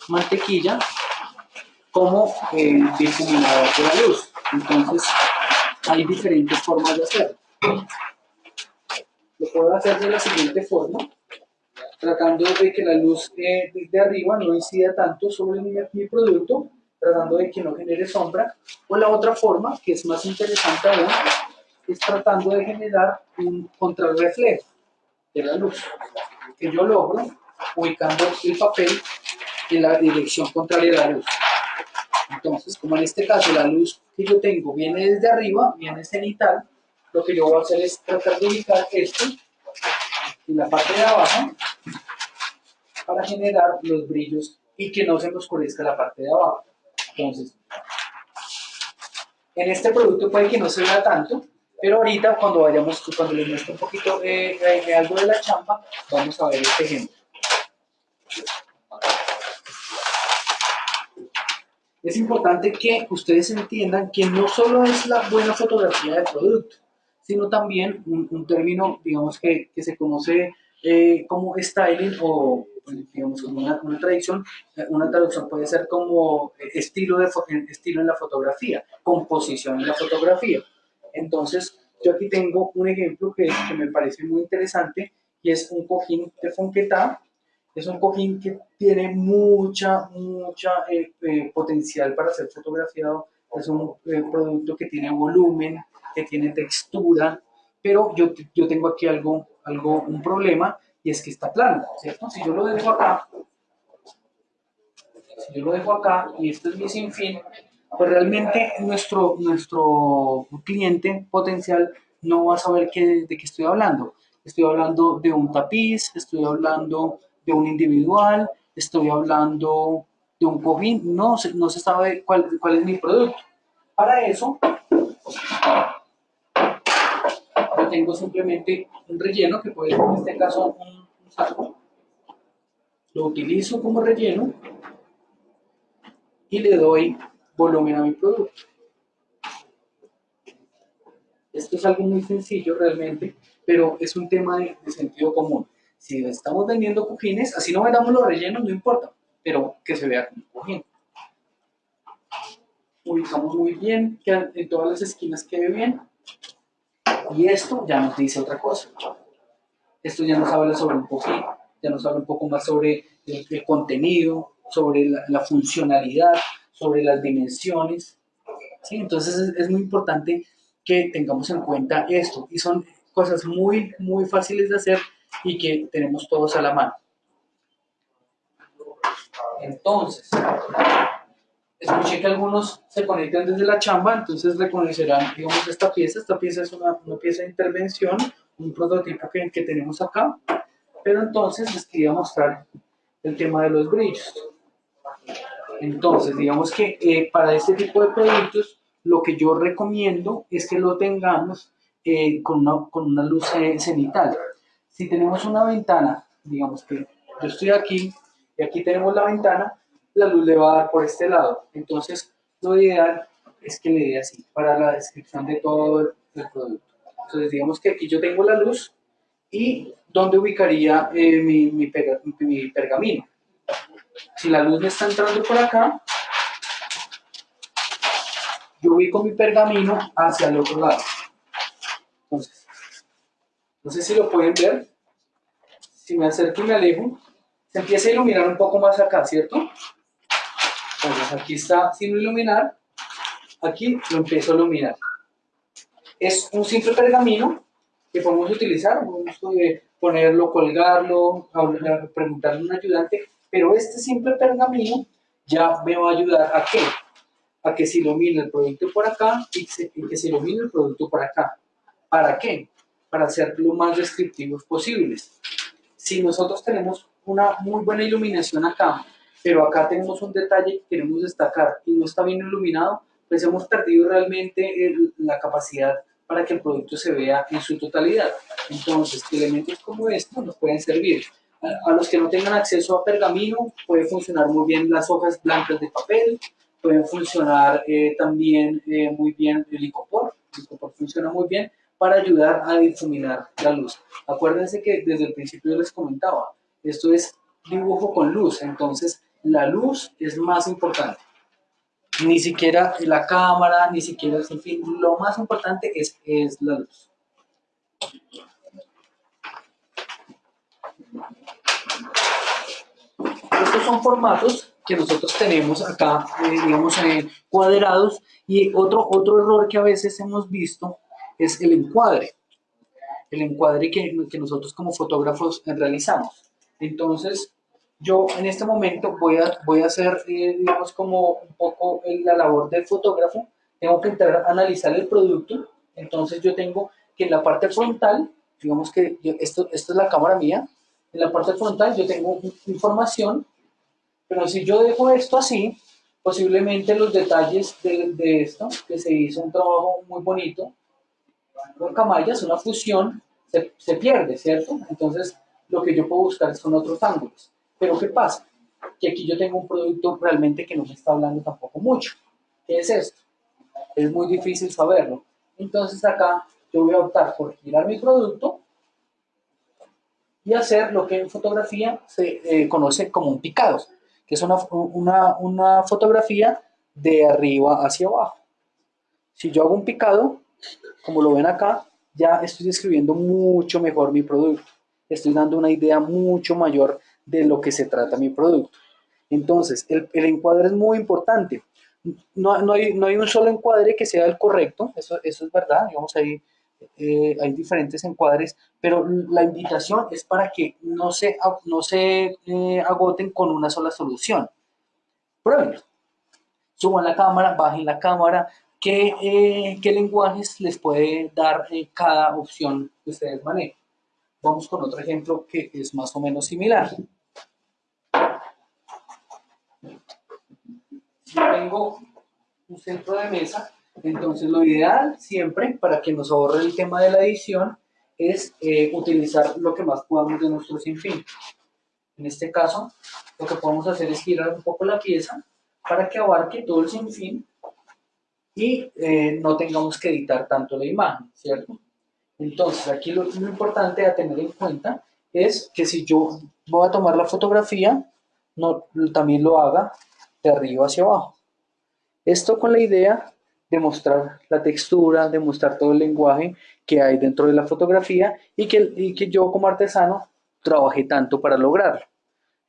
[SPEAKER 2] mantequilla como eh, de la luz. Entonces, hay diferentes formas de hacerlo. Lo puedo hacer de la siguiente forma tratando de que la luz de, de arriba no incida tanto sobre mi, mi, producto, tratando de que no genere sombra. O la otra forma, que es más interesante aún, es tratando de generar un contrarreflejo de la luz, que yo logro ubicando el papel en la dirección contraria a la luz. Entonces, como en este caso la luz que yo tengo viene desde arriba, viene cenital, lo que yo voy a hacer es tratar de ubicar esto en la parte de abajo para generar los brillos y que no se oscurezca la parte de abajo. Entonces, en este producto puede que no se vea tanto, pero ahorita cuando vayamos, cuando les muestre un poquito eh, algo de la champa, vamos a ver este ejemplo. Es importante que ustedes entiendan que no solo es la buena fotografía del producto, sino también un, término, digamos, que, que se conoce eh, como styling o digamos como una, una, tradición, eh, una traducción puede ser como estilo, de, estilo en la fotografía, composición en la fotografía. Entonces, yo aquí tengo un ejemplo que, que me parece muy interesante y es un cojín de Fonquetá. Es un cojín que tiene mucha, mucha eh, eh, potencial para ser fotografiado. Es un eh, producto que tiene volumen, que tiene textura, pero yo, yo tengo aquí algo, algo, un problema y es que está plano, ¿cierto? Si yo lo dejo acá, si yo lo dejo acá y esto es mi sinfín, pues realmente nuestro, nuestro cliente potencial no va a saber qué, de qué estoy hablando. Estoy hablando de un tapiz, estoy hablando de un individual, estoy hablando de un cojín, no, no se sabe cuál, cuál es mi producto. Para eso, tengo simplemente un relleno, que puede ser en este caso un, saco. Lo utilizo como relleno y le doy volumen a mi producto. Esto es algo muy sencillo realmente, pero es un tema de, sentido común. Si estamos vendiendo cojines, así no vendamos los rellenos, no importa, pero que se vea como cojín. Ubicamos muy bien, que en todas las esquinas quede bien. Y esto ya nos dice otra cosa. Esto ya nos habla sobre un cojín, ya nos habla un poco más sobre el, contenido, sobre la, funcionalidad, sobre las dimensiones. ¿sí? Entonces es, muy importante que tengamos en cuenta esto y son cosas muy, muy fáciles de hacer y que tenemos todos a la mano. Entonces, escuché que algunos se conectan desde la chamba, entonces reconocerán, digamos, esta pieza. Esta pieza es una, una pieza de intervención, un prototipo que, que tenemos acá. Pero entonces les quería mostrar el tema de los brillos. Entonces, digamos que eh, para este tipo de productos, lo que yo recomiendo es que lo tengamos eh, con, una, con una luz cenital. Si tenemos una ventana, digamos que yo estoy aquí y aquí tenemos la ventana, la luz le va a dar por este lado. Entonces, lo ideal es que le dé así para la descripción de todo el, producto. Entonces, digamos que aquí yo tengo la luz y ¿dónde ubicaría eh, mi, mi pergamino? si la luz me está entrando por acá, yo ubico mi pergamino hacia el otro lado. Entonces, no sé si lo pueden ver. Si me acerco y me alejo, se empieza a iluminar un poco más acá, ¿cierto? Aquí está sin iluminar, aquí lo empiezo a iluminar. Es un simple pergamino que podemos utilizar, podemos eh, ponerlo, colgarlo, preguntarle a un ayudante pero este simple pergamino ya me va a ayudar a qué? A que se ilumine el producto por acá y, que se ilumine el producto por acá. ¿Para qué? Para ser lo más descriptivos posibles. Si nosotros tenemos una muy buena iluminación acá, pero acá tenemos un detalle que queremos destacar y no está bien iluminado, pues hemos perdido realmente la capacidad para que el producto se vea en su totalidad. Entonces, elementos como estos nos pueden servir. A los que no tengan acceso a pergamino, puede funcionar muy bien las hojas blancas de papel, pueden funcionar eh, también eh, muy bien el licopor, el licopor funciona muy bien para ayudar a difuminar la luz. Acuérdense que desde el principio les comentaba, esto es dibujo con luz, entonces la luz es más importante. Ni siquiera la cámara, ni siquiera, en fin, lo más importante es, es la luz. Estos son formatos que nosotros tenemos acá, eh, digamos, eh, cuadrados. Y otro, otro error que a veces hemos visto es el encuadre. El encuadre que, que nosotros como fotógrafos realizamos. Entonces, yo en este momento voy a, voy a hacer, eh, digamos, como un poco la labor del fotógrafo. Tengo que entrar a analizar el producto. Entonces, yo tengo que en la parte frontal, digamos que esto, esto es la cámara mía, en la parte frontal yo tengo información, pero si yo dejo esto así, posiblemente los detalles de, de esto, que se hizo un trabajo muy bonito, con camallas, una fusión, se, se, pierde, ¿cierto? Entonces, lo que yo puedo buscar son otros ángulos. Pero ¿qué pasa? Que aquí yo tengo un producto realmente que no me está hablando tampoco mucho. ¿Qué es esto? Es muy difícil saberlo. Entonces acá yo voy a optar por girar mi producto y hacer lo que en fotografía se eh, conoce como un picado, que es una, una, fotografía de arriba hacia abajo. Si yo hago un picado, como lo ven acá, ya estoy describiendo mucho mejor mi producto. Estoy dando una idea mucho mayor de lo que se trata mi producto. Entonces, el, encuadre es muy importante. No, no, hay, no, hay, un solo encuadre que sea el correcto, eso, eso es verdad, digamos, ahí eh, hay diferentes encuadres, pero la invitación es para que no se, no se eh, agoten con una sola solución. Pruébenlo. Suban la cámara, bajen la cámara, ¿Qué, eh, qué lenguajes les puede dar cada opción que ustedes manejen? Vamos con otro ejemplo que es más o menos similar. Si tengo un centro de mesa, entonces lo ideal siempre para que nos ahorre el tema de la edición es eh, utilizar lo que más podamos de nuestro sinfín. En este caso, lo que podemos hacer es girar un poco la pieza para que abarque todo el sinfín y eh, no tengamos que editar tanto la imagen, ¿cierto? Entonces, aquí lo, lo, importante a tener en cuenta es que si yo voy a tomar la fotografía, no, también lo haga de arriba hacia abajo. Esto con la idea de mostrar la textura, de mostrar todo el lenguaje que hay dentro de la fotografía y que, y que yo como artesano trabajé tanto para lograrlo.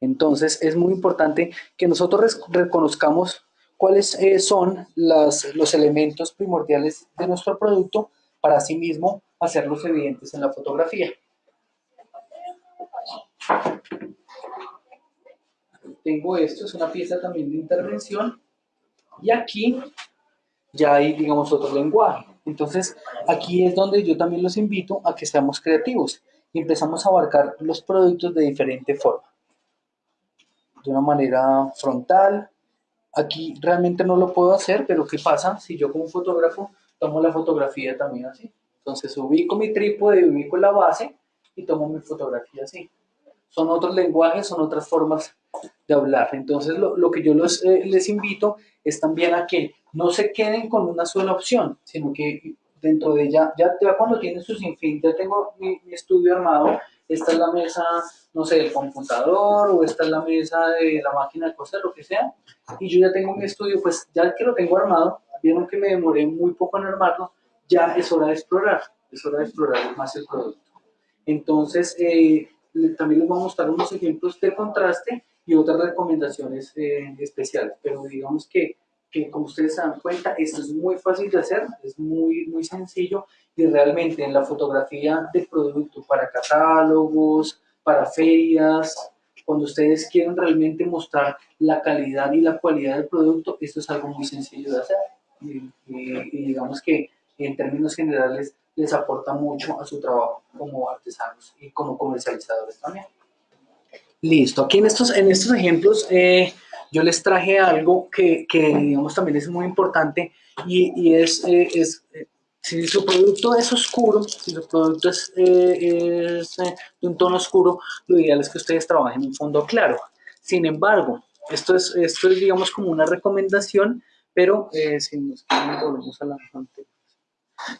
[SPEAKER 2] Entonces es muy importante que nosotros reconozcamos cuáles eh, son las, los elementos primordiales de nuestro producto para asimismo hacerlos evidentes en la fotografía. Tengo esto, es una pieza también de intervención y aquí ya hay, digamos, otro lenguaje. Entonces, aquí es donde yo también los invito a que seamos creativos y empezamos a abarcar los productos de diferente forma. De una manera frontal. Aquí realmente no lo puedo hacer, pero ¿qué pasa si yo como fotógrafo tomo la fotografía también así? Entonces ubico mi trípode, ubico la base y tomo mi fotografía así. Son otros lenguajes, son otras formas de hablar. Entonces lo, lo que yo los, eh, les invito es también a que no se queden con una sola opción, sino que dentro de ella, ya, ya cuando tienen su sinfín, ya tengo mi, estudio armado, esta es la mesa, no sé, del computador, o esta es la mesa de la máquina de coser, lo que sea, y yo ya tengo mi estudio, pues ya que lo tengo armado, vieron que me demoré muy poco en armarlo, ya es hora de explorar, es hora de explorar más el producto. Entonces, eh, también les voy a mostrar unos ejemplos de contraste y otras recomendaciones eh, especiales, pero digamos que que como ustedes se dan cuenta, esto es muy fácil de hacer, es muy, muy sencillo y realmente en la fotografía de producto para catálogos, para ferias, cuando ustedes quieren realmente mostrar la calidad y la cualidad del producto, esto es algo muy sencillo de hacer. Y, digamos que en términos generales les aporta mucho a su trabajo como artesanos y como comercializadores también. Listo, aquí en estos, en estos ejemplos eh, yo les traje algo que, que digamos, también es muy importante y, y es, eh, es eh, si su producto es oscuro, si su producto es, eh, de un tono oscuro, lo ideal es que ustedes trabajen en un fondo claro. Sin embargo, esto es, esto es digamos, como una recomendación, pero si nos volvemos a la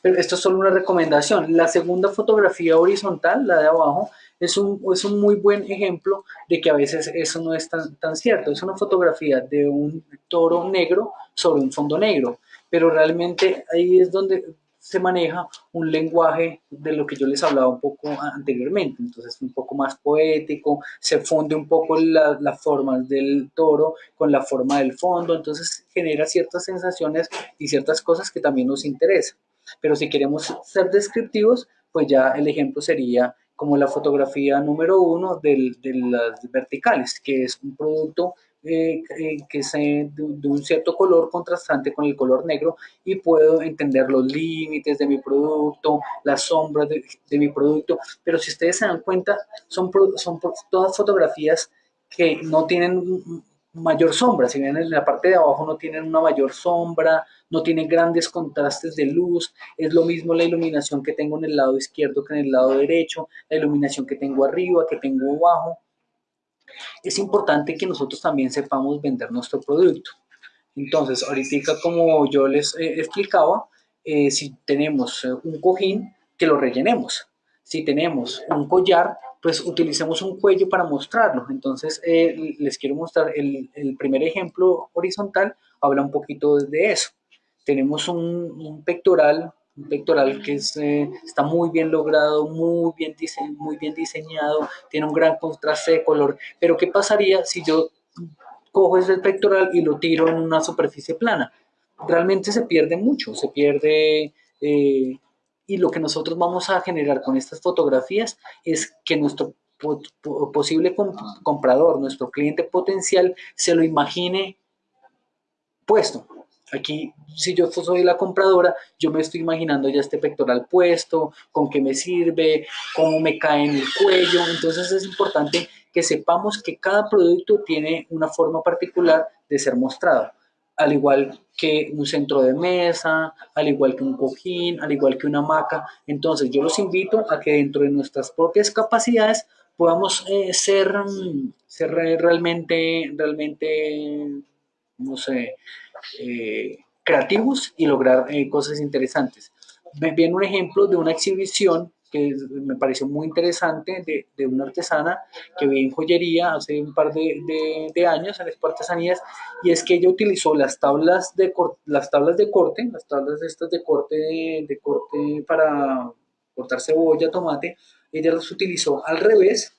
[SPEAKER 2] pero esto es solo una recomendación. La segunda fotografía horizontal, la de abajo, es un, es un muy buen ejemplo de que a veces eso no es tan, tan cierto. Es una fotografía de un toro negro sobre un fondo negro, pero realmente ahí es donde se maneja un lenguaje de lo que yo les hablaba un poco anteriormente, entonces un poco más poético, se funde un poco las la formas del toro con la forma del fondo, entonces genera ciertas sensaciones y ciertas cosas que también nos interesan. Pero si queremos ser descriptivos, pues ya el ejemplo sería como la fotografía número uno de las verticales, que es un producto eh, eh, que es de, un cierto color contrastante con el color negro y puedo entender los límites de mi producto, las sombras de, mi producto, pero si ustedes se dan cuenta, son, son todas fotografías que no tienen mayor sombra, si bien en la parte de abajo no tienen una mayor sombra, no tienen grandes contrastes de luz, es lo mismo la iluminación que tengo en el lado izquierdo que en el lado derecho, la iluminación que tengo arriba, que tengo abajo. Es importante que nosotros también sepamos vender nuestro producto. Entonces, ahorita como yo les eh, explicaba, eh, si tenemos eh, un cojín, que lo rellenemos. Si tenemos un collar, pues utilicemos un cuello para mostrarlo. Entonces, eh, les quiero mostrar el, primer ejemplo horizontal, habla un poquito de eso. Tenemos un, pectoral un pectoral que eh, está muy bien logrado, muy bien, muy bien diseñado, tiene un gran contraste de color, pero ¿qué pasaría si yo cojo ese pectoral y lo tiro en una superficie plana? Realmente se pierde mucho, se pierde... Eh, y lo que nosotros vamos a generar con estas fotografías es que nuestro posible comprador, nuestro cliente potencial, se lo imagine puesto. Aquí, si yo soy la compradora, yo me estoy imaginando ya este pectoral puesto, con qué me sirve, cómo me cae en el cuello. Entonces es importante que sepamos que cada producto tiene una forma particular de ser mostrado, al igual que un centro de mesa, al igual que un cojín, al igual que una hamaca. Entonces yo los invito a que dentro de nuestras propias capacidades podamos eh, ser, ser realmente, realmente no sé, eh, creativos y lograr eh, cosas interesantes. Me viene un ejemplo de una exhibición que me pareció muy interesante de, de, una artesana que vi en joyería hace un par de, de, años en las artesanías y es que ella utilizó las tablas de las tablas de corte las tablas estas de corte de corte para cortar cebolla tomate ella las utilizó al revés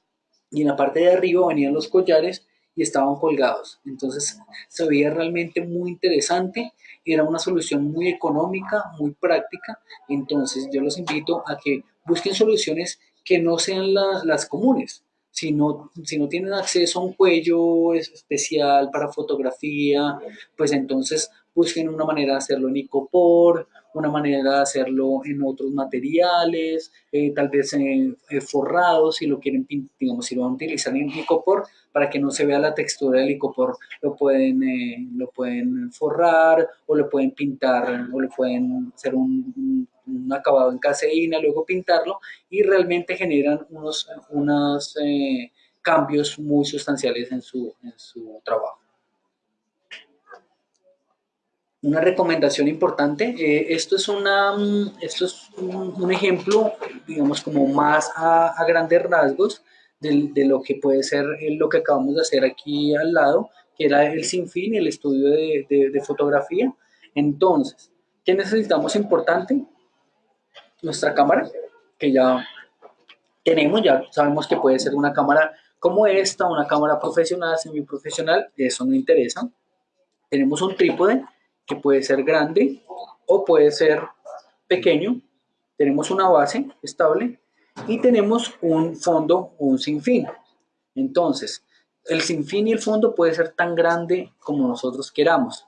[SPEAKER 2] y en la parte de arriba venían los collares y estaban colgados. Entonces se veía realmente muy interesante, era una solución muy económica, muy práctica. Entonces yo los invito a que busquen soluciones que no sean las comunes. Si no, si no tienen acceso a un cuello especial para fotografía, pues entonces busquen una manera de hacerlo en icopor, una manera de hacerlo en otros materiales, eh, tal vez en eh, forrados, si lo quieren, digamos, si lo van a utilizar en icopor, para que no se vea la textura del licopor, lo pueden, eh, lo pueden forrar o lo pueden pintar o lo pueden hacer un, acabado en caseína, luego pintarlo y realmente generan unos, unos eh, cambios muy sustanciales en su, en su trabajo. Una recomendación importante, eh, esto es, una, esto es un, ejemplo, digamos, como más a, grandes rasgos, de, lo que puede ser lo que acabamos de hacer aquí al lado, que era el sinfín, el estudio de, fotografía. Entonces, ¿qué necesitamos importante? Nuestra cámara, que ya tenemos, ya sabemos que puede ser una cámara como esta, una cámara profesional, semiprofesional, eso no interesa. Tenemos un trípode que puede ser grande o puede ser pequeño. Tenemos una base estable y tenemos un fondo o un sinfín. Entonces, el sinfín y el fondo puede ser tan grande como nosotros queramos.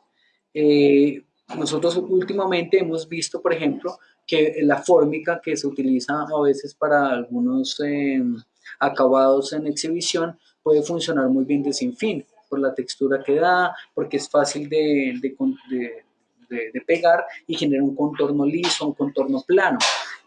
[SPEAKER 2] Eh, nosotros últimamente hemos visto, por ejemplo, que la fórmica que se utiliza a veces para algunos em, acabados en exhibición puede funcionar muy bien de sinfín, por la textura que da, porque es fácil de, de pegar y genera un contorno liso, un contorno plano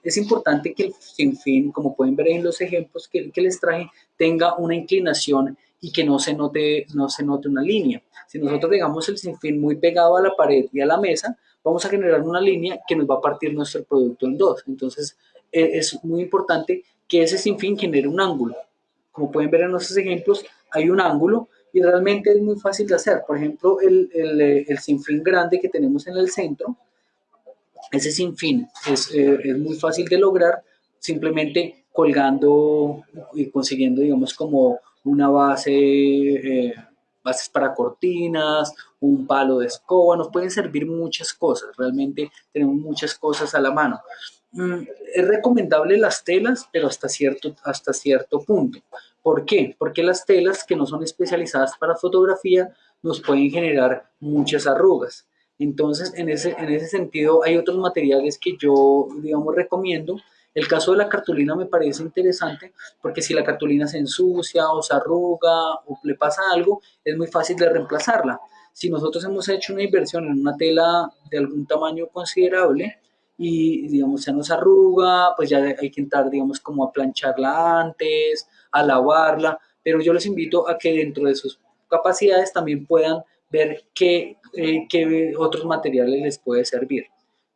[SPEAKER 2] es importante que el sinfín, como pueden ver en los ejemplos que, les traje, tenga una inclinación y que no se, note, no se note una línea. Si nosotros dejamos el sinfín muy pegado a la pared y a la mesa, vamos a generar una línea que nos va a partir nuestro producto en dos. Entonces, e, es muy importante que ese sinfín genere un ángulo. Como pueden ver en nuestros ejemplos, hay un ángulo y realmente es muy fácil de hacer. Por ejemplo, el, el, el sinfín grande que tenemos en el centro, ese sinfín es, eh, es muy fácil de lograr simplemente colgando y consiguiendo, digamos, como una base, eh, bases para cortinas, un palo de escoba, nos pueden servir muchas cosas, realmente tenemos muchas cosas a la mano. Mm, es recomendable las telas, pero hasta cierto, hasta cierto punto. ¿Por qué? Porque las telas que no son especializadas para fotografía nos pueden generar muchas arrugas. Entonces, en ese, en ese sentido, hay otros materiales que yo, digamos, recomiendo. El caso de la cartulina me parece interesante porque si la cartulina se ensucia o se arruga o le pasa algo, es muy fácil de reemplazarla. Si nosotros hemos hecho una inversión en una tela de algún tamaño considerable y, digamos, se nos arruga, pues ya hay que entrar, digamos, como a plancharla antes, a lavarla, pero yo les invito a que dentro de sus capacidades también puedan ver qué, eh, qué otros materiales les puede servir.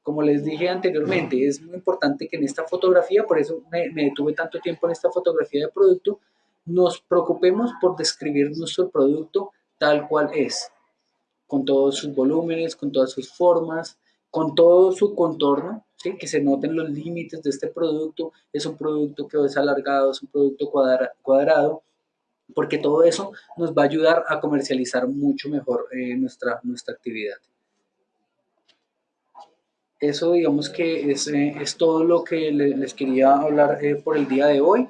[SPEAKER 2] Como les dije anteriormente, es muy importante que en esta fotografía, por eso me, me detuve tanto tiempo en esta fotografía de producto, nos preocupemos por describir nuestro producto tal cual es, con todos sus volúmenes, con todas sus formas, con todo su contorno, ¿sí? que se noten los límites de este producto, es un producto que es alargado, es un producto cuadrado, porque todo eso nos va a ayudar a comercializar mucho mejor eh, nuestra, nuestra actividad. Eso digamos que es, eh, es todo lo que les quería hablar eh, por el día de hoy.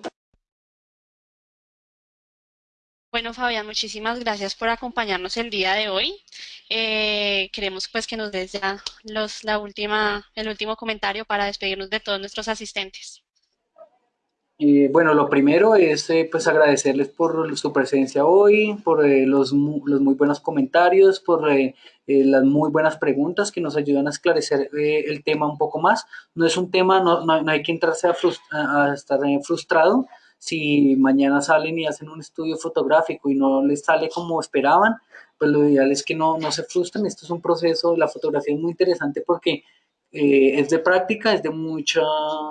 [SPEAKER 1] Bueno, Fabián, muchísimas gracias por acompañarnos el día de hoy. Eh, queremos pues que nos des ya los, la última, el último comentario para despedirnos de todos nuestros asistentes.
[SPEAKER 2] Eh, bueno, lo primero es eh, pues agradecerles por su presencia hoy, por los, los, muy buenos comentarios, por las muy buenas preguntas que nos ayudan a esclarecer el tema un poco más. No es un tema, no, no, hay que entrarse a, a estar frustrado, si mañana salen y hacen un estudio fotográfico y no les sale como esperaban, pues lo ideal es que no, no se frustren. Esto es un proceso, la fotografía es muy interesante porque eh, es de práctica, es de mucha,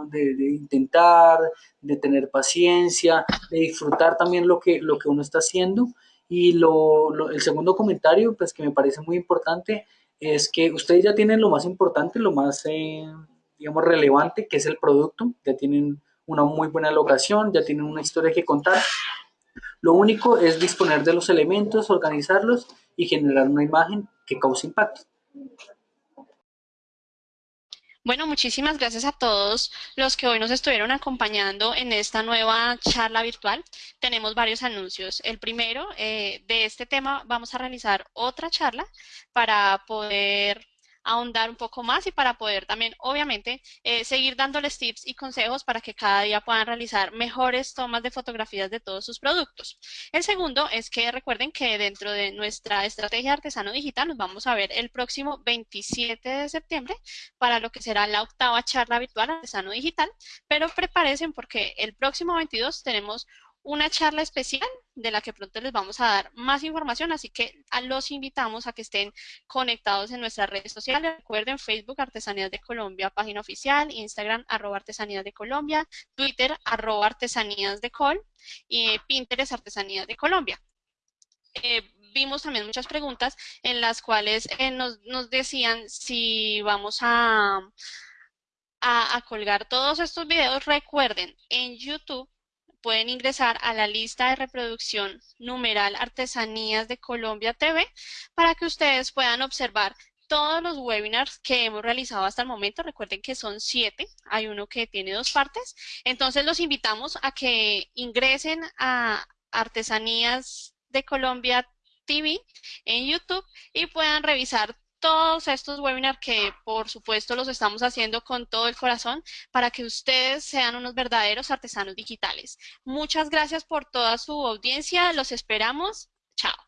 [SPEAKER 2] de, intentar, de tener paciencia, de disfrutar también lo que, lo que uno está haciendo. Y lo, el segundo comentario, pues que me parece muy importante, es que ustedes ya tienen lo más importante, lo más, eh, digamos, relevante, que es el producto, ya tienen una muy buena locación, ya tienen una historia que contar. Lo único es disponer de los elementos, organizarlos y generar una imagen que cause impacto.
[SPEAKER 1] Bueno, muchísimas gracias a todos los que hoy nos estuvieron acompañando en esta nueva charla virtual. Tenemos varios anuncios. El primero, eh, de este tema vamos a realizar otra charla para poder ahondar un poco más y para poder también, obviamente, eh, seguir dándoles tips y consejos para que cada día puedan realizar mejores tomas de fotografías de todos sus productos. El segundo es que recuerden que dentro de nuestra estrategia artesano digital nos vamos a ver el próximo 27 de septiembre para lo que será la octava charla virtual artesano digital, pero prepárense porque el próximo 22 tenemos una charla especial de la que pronto les vamos a dar más información, así que los invitamos a que estén conectados en nuestras redes sociales. Recuerden Facebook Artesanías de Colombia, página oficial, Instagram arroba Artesanías de Colombia, Twitter arroba Artesanías de Col y Pinterest Artesanías de Colombia. Eh, vimos también muchas preguntas en las cuales eh, nos, decían si vamos a, a, a colgar todos estos videos. Recuerden, en YouTube pueden ingresar a la lista de reproducción numeral Artesanías de Colombia TV para que ustedes puedan observar todos los webinars que hemos realizado hasta el momento. Recuerden que son siete, hay uno que tiene dos partes. Entonces los invitamos a que ingresen a Artesanías de Colombia TV en YouTube y puedan revisar todos estos webinars que por supuesto los estamos haciendo con todo el corazón para que ustedes sean unos verdaderos artesanos digitales. Muchas gracias por toda su audiencia, los esperamos. Chao.